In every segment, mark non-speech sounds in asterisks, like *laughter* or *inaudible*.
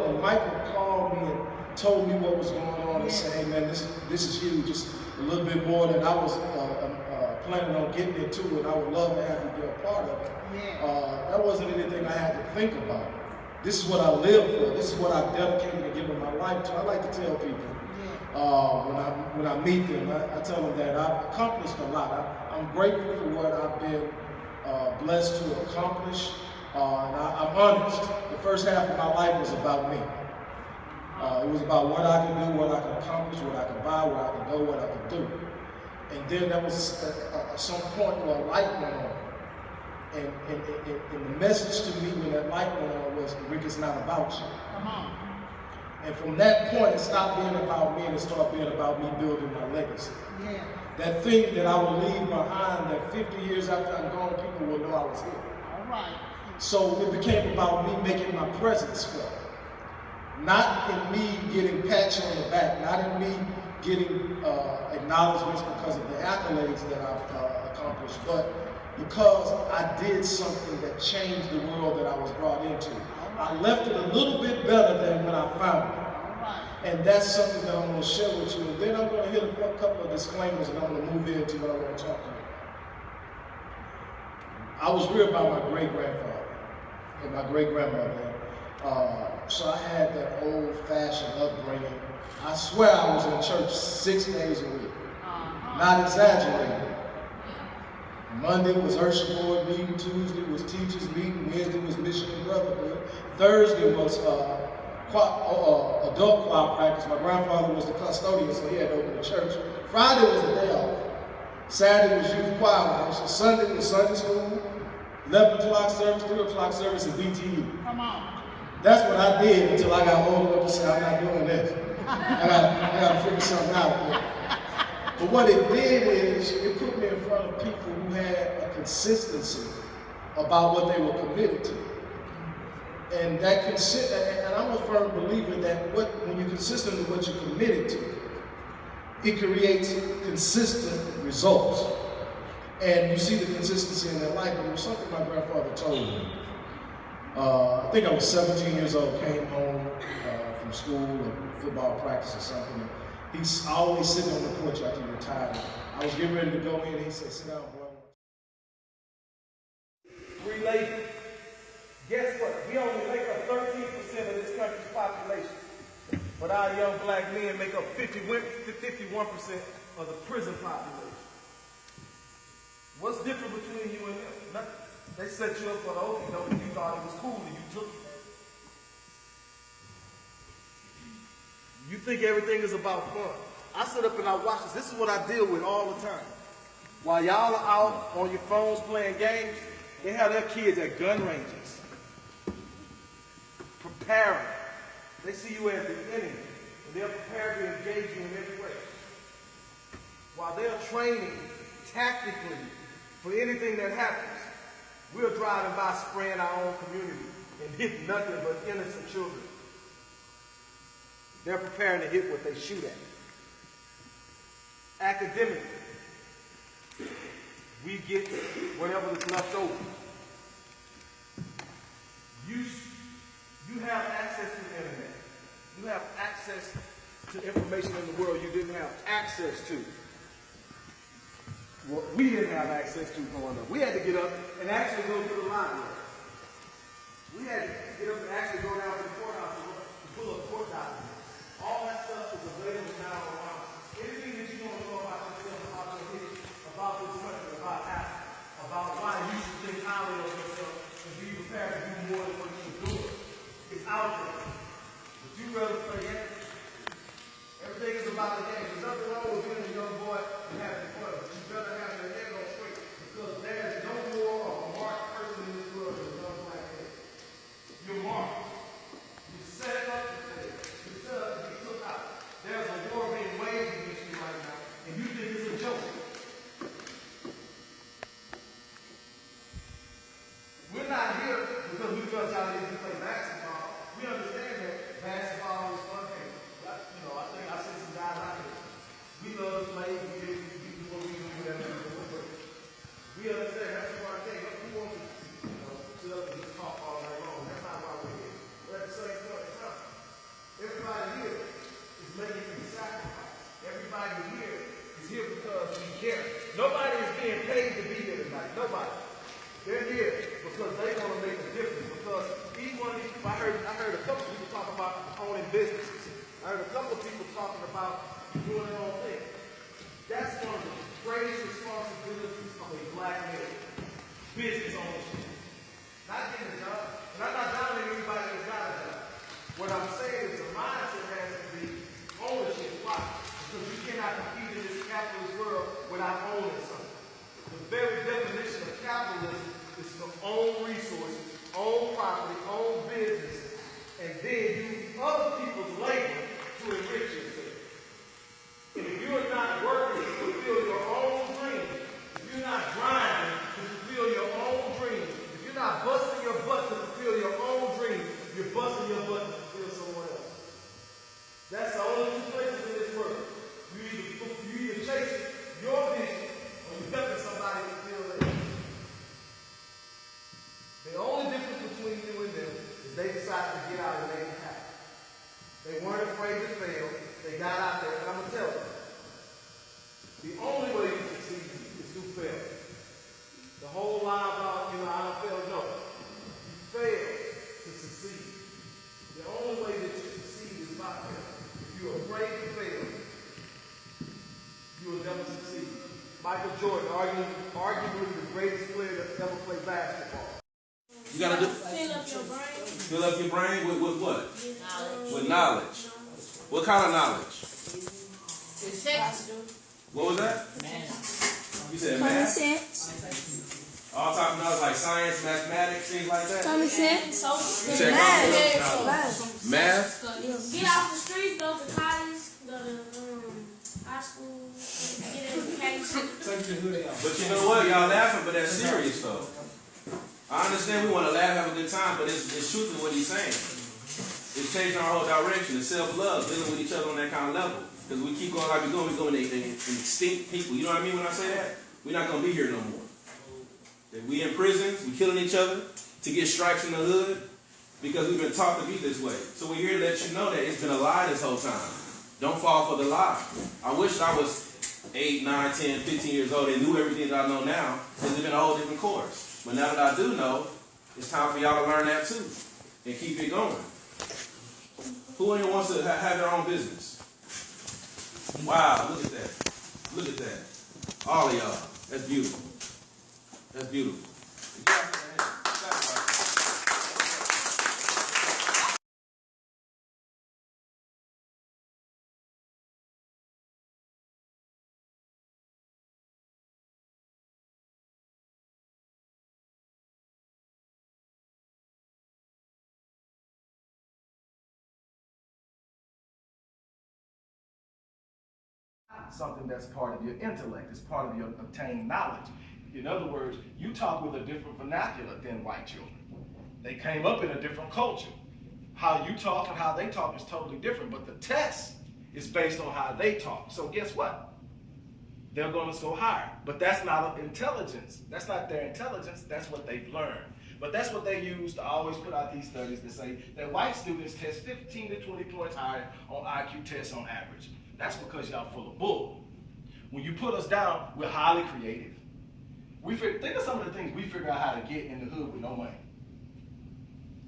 up when Michael called me and told me what was going on and said, hey man, this, this is huge, just a little bit more than I was uh, um, uh, planning on getting into and I would love to have you be a part of it. Uh, that wasn't anything I had to think about. This is what I live for. This is what I dedicated to giving my life to. I like to tell people uh, when I when I meet them, I, I tell them that I've accomplished a lot. I, I'm grateful for what I've been uh, blessed to accomplish, uh, and I, I'm honest. The first half of my life was about me. Uh, it was about what I could do, what I could accomplish, what I could buy, where I could go, what I could do. And then there was at some point where a light went on. And, and, and, and the message to me when that light went on was, Rick, it's not about you. Come on. And from that point, it stopped being about me and it started being about me building my legacy. Yeah. That thing that I will leave behind, that 50 years after I'm gone, people will know I was here. So it became about me making my presence felt. Not in me getting pats on the back, not in me getting uh, acknowledgments because of the accolades that I've uh, accomplished, but because I did something that changed the world that I was brought into. I left it a little bit better than when I found it. And that's something that I'm going to share with you. And then I'm going to hit a couple of disclaimers and I'm going to move into what I want to talk about. I was reared by my great grandfather and my great grandmother. Uh, so I had that old fashioned upbringing. I swear I was in church six days a week. Uh-huh. Not exaggerating. Monday was Usher Board meeting, Tuesday was teachers meeting, Wednesday was Mission and Brotherhood, Thursday was uh, choir, uh, adult choir practice. My grandfather was the custodian, so he had to open the church. Friday was the day off. Saturday was youth choir rehearsal. Sunday was Sunday school, 11 o'clock service, 3 o'clock service, and BTE. Come on. That's what I did until I got old enough to say, I'm not doing this. I got, I got to figure something out. But what it did is it put me in front of people who had a consistency about what they were committed to. And that consi- and I'm a firm believer that what when you're consistent with what you're committed to, it creates consistent results. And you see the consistency in their life. And it was something my grandfather told me. Uh, I think I was 17 years old, came home uh, from school or football practice or something. He's always sitting on the porch after he retired. I was getting ready to go in, he said, sit down, boy. Three ladies. Guess what? We only make up 13% of this country's population. But our young black men make up 50, 51% of the prison population. What's different between you and them? Nothing. They set you up for the doke and you thought it was cool and you took it. You think everything is about fun. I sit up and I watch this. This is what I deal with all the time. While y'all are out on your phones playing games, they have their kids at gun ranges. Preparing. They see you as the enemy. And they're prepared to engage you in every way. While they're training tactically for anything that happens, we're driving by spraying our own community and hitting nothing but innocent children. They're preparing to hit what they shoot at. Academically, we get whatever is left over. You, you have access to the internet. You have access to information in the world you didn't have access to. Well, we didn't have access to growing up. We had to get up and actually go to the library. We had to get up and actually go down to the Yeah, Nobody is being paid to be here tonight. Nobody. They're here because they want to make a difference. Because each one I heard, I heard a couple people talk about owning businesses. I heard a couple of people talking about doing their own thing. That's one of the greatest responsibilities of a black man. Business ownership. Not getting a job. And I'm not downing anybody that's got a job. What I'm saying is the mindset has to be ownership. Why? Because you cannot compete world without owning something. The very definition of capitalism is to own resources, own property, own business, and then use other people's labor to enrich yourself. And if you're not working to fulfill your own dreams, if you're not grinding to fulfill your own dreams, if you're not busting your butt to fulfill your own dreams, you're busting your butt to fulfill someone else. That's the only two places in this world. You either, you either chase your vision or you're helping somebody fulfill theirs. The only difference between you and them is they decided to get out and make it happen. They weren't afraid to fail. They got out there, and I'm gonna tell you, the only way you succeed is through fail. The whole lie about, you know, I don't fail, no. You fail to succeed. The only way that you succeed is by fail. If you're afraid to fail, you will never succeed. Michael Jordan, arguably, arguably the greatest player that's ever played basketball. You gotta do Fill up your brain. fill up your brain with, with what? Knowledge. With knowledge. What kind of knowledge? Text. What was that? You said Common math. sense. All type of knowledge like science, mathematics, things like that. Common sense. You said Math. Math. Math. Get off the streets, go to college, go to um, high school, get an But you know what? Y'all laughing, but that's serious though. I understand we want to laugh, have a good time, but it's, it's truth in what he's saying. It's changing our whole direction. It's self-love, dealing with each other on that kind of level. Because we keep going like we're going, we're going to extinct people. You know what I mean when I say that? We're not going to be here no more. That we in prisons, we killing each other to get stripes in the hood because we've been taught to be this way. So we're here to let you know that it's been a lie this whole time. Don't fall for the lie. I wish I was 8, 9, 10, 15 years old and knew everything that I know now. It's been a whole different course. But now that I do know, it's time for y'all to learn that too and keep it going. Who in here wants to ha- have their own business? Wow, look at that. Look at that. All of y'all. That's beautiful. That's beautiful. Something that's part of your intellect, it's part of your obtained knowledge. In other words, you talk with a different vernacular than white children. They came up in a different culture. How you talk and how they talk is totally different, but the test is based on how they talk. So guess what? They're going to score higher. But that's not intelligence. That's not their intelligence. That's what they've learned. But that's what they use to always put out these studies to say that white students test 15 to 20 points higher on IQ tests on average. That's because y'all full of bull. When you put us down, we're highly creative. We think of some of the things we figure out how to get in the hood with no money.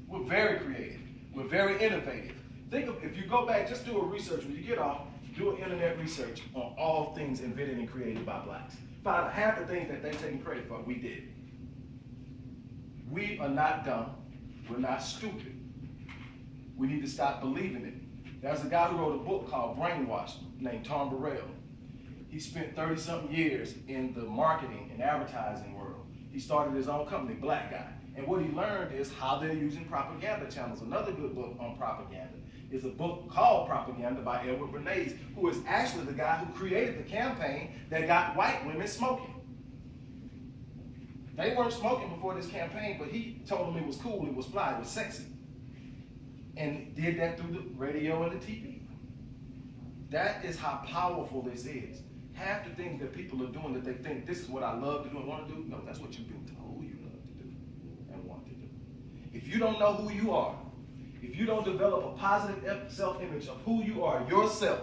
We're very creative. We're very innovative. Think of if you go back, just do a research when you get off, do an internet research on all things invented and created by blacks. Find half the things that they're taking credit for, we did. We are not dumb. We're not stupid. We need to stop believing it. There's a guy who wrote a book called Brainwash named Tom Burrell. He spent 30 something years in the marketing and advertising world. He started his own company, Black Guy. And what he learned is how they're using propaganda channels. Another good book on propaganda is a book called Propaganda by Edward Bernays, who is actually the guy who created the campaign that got white women smoking. They weren't smoking before this campaign, but he told them it was cool, it was fly, it was sexy. And did that through the radio and the TV. That is how powerful this is. Half the things that people are doing that they think this is what I love to do and want to do, no, that's what you've been told you love to do and want to do. If you don't know who you are, if you don't develop a positive self-image of who you are yourself,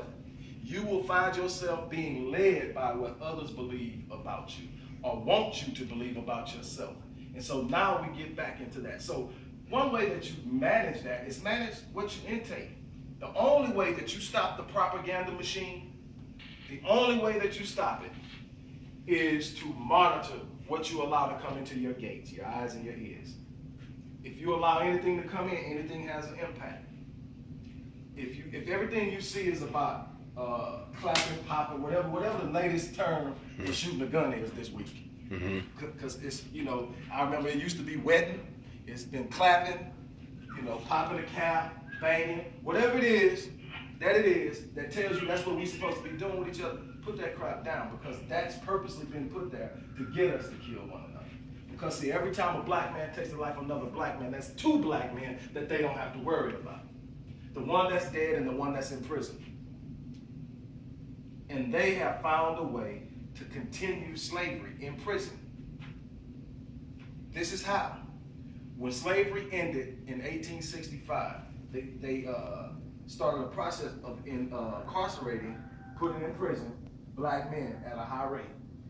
you will find yourself being led by what others believe about you or want you to believe about yourself. And so now we get back into that. So one way that you manage that is manage what you intake. The only way that you stop the propaganda machine, the only way that you stop it is to monitor what you allow to come into your gates, your eyes and your ears. If you allow anything to come in, anything has an impact. If you if everything you see is about uh, clapping, popping, whatever whatever the latest term for shooting a gun is this week, because it's you know I remember it used to be wetting, it's been clapping, you know popping a cap, banging, whatever it is that it is that tells you that's what we're supposed to be doing with each other. Put that crap down because that's purposely been put there to get us to kill one another. Because see, every time a black man takes the life of another black man, that's two black men that they don't have to worry about. The one that's dead and the one that's in prison. And they have found a way to continue slavery in prison. This is how. When slavery ended in 1865, they, they uh, started a process of in, uh, incarcerating, putting in prison, black men at a high rate.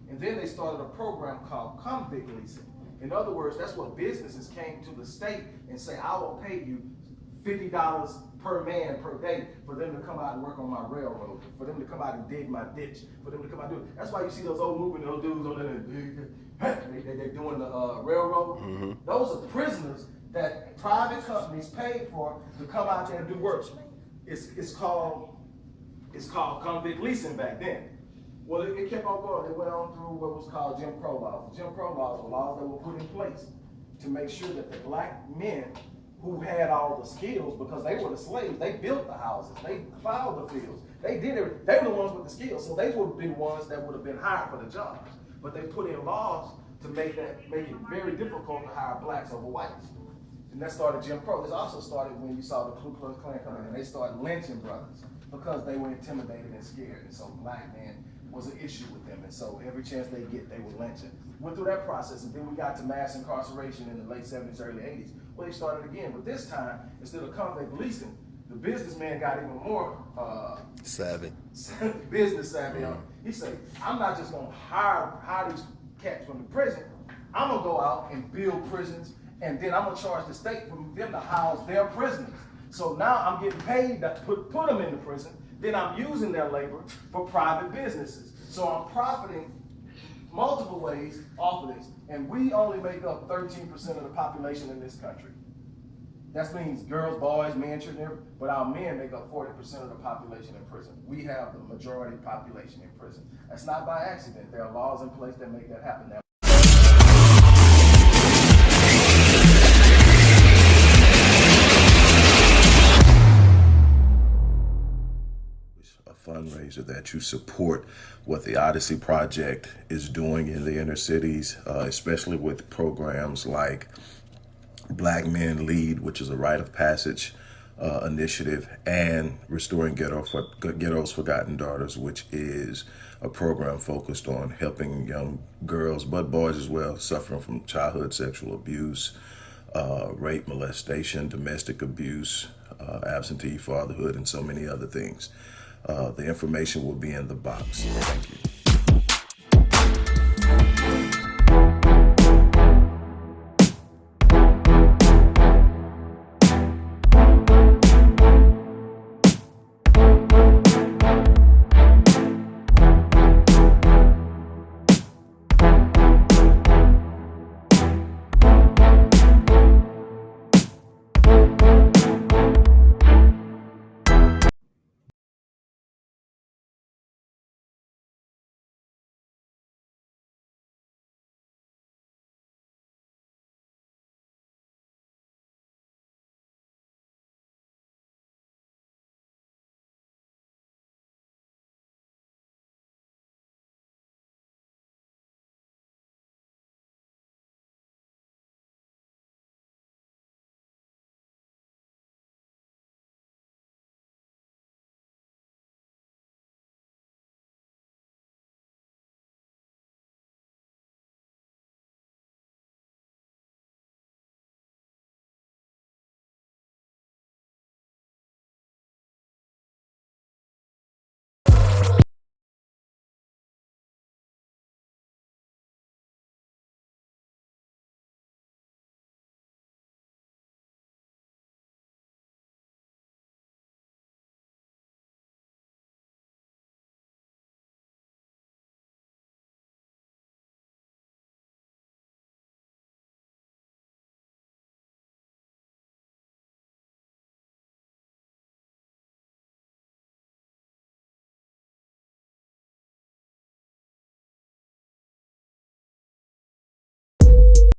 And then they started a program called convict leasing. In other words, that's what businesses came to the state and say, I will pay you fifty dollars per man per day for them to come out and work on my railroad, for them to come out and dig my ditch, for them to come out and do it. That's why you see those old moving those dudes on there, they, they, they're doing the uh, railroad. Those are prisoners that private companies paid for to come out there and do work. It's, it's called it's called convict leasing back then. Well, it, it kept on going. It went on through what was called Jim Crow laws. Jim Crow laws were laws that were put in place to make sure that the black men who had all the skills, because they were the slaves, they built the houses, they plowed the fields, they did it. They were the ones with the skills, so they would be the ones that would have been hired for the jobs. But they put in laws to make that make it very difficult to hire blacks over whites. And that started Jim Crow. This also started when you saw the Ku Klux Klan coming in they started lynching brothers because they were intimidated and scared. And so black men was an issue with them. And so every chance they get, they were lynching. Went through that process and then we got to mass incarceration in the late 70s, early 80s. Well, they started again. But this time, instead of convict leasing, the businessman got even more uh, Savvy. *laughs* business savvy. on. He said, I'm not just gonna hire, hire these cats from the prison. I'm gonna go out and build prisons, and then I'm gonna charge the state for them to house their prisoners. So now I'm getting paid to put, put them in the prison, then I'm using their labor for private businesses. So I'm profiting multiple ways off of this. And we only make up 13% of the population in this country. That means girls, boys, men, children, but our men make up 40% of the population in prison. We have the majority population in prison. That's not by accident. There are laws in place that make that happen. That you support what the Odyssey Project is doing in the inner cities, uh, especially with programs like Black Men Lead, which is a rite of passage uh, initiative, and Restoring Ghetto for, Ghetto's Forgotten Daughters, which is a program focused on helping young girls, but boys as well, suffering from childhood sexual abuse, uh, rape, molestation, domestic abuse, uh, absentee fatherhood, and so many other things. Uh, the information will be in the box. Thank you.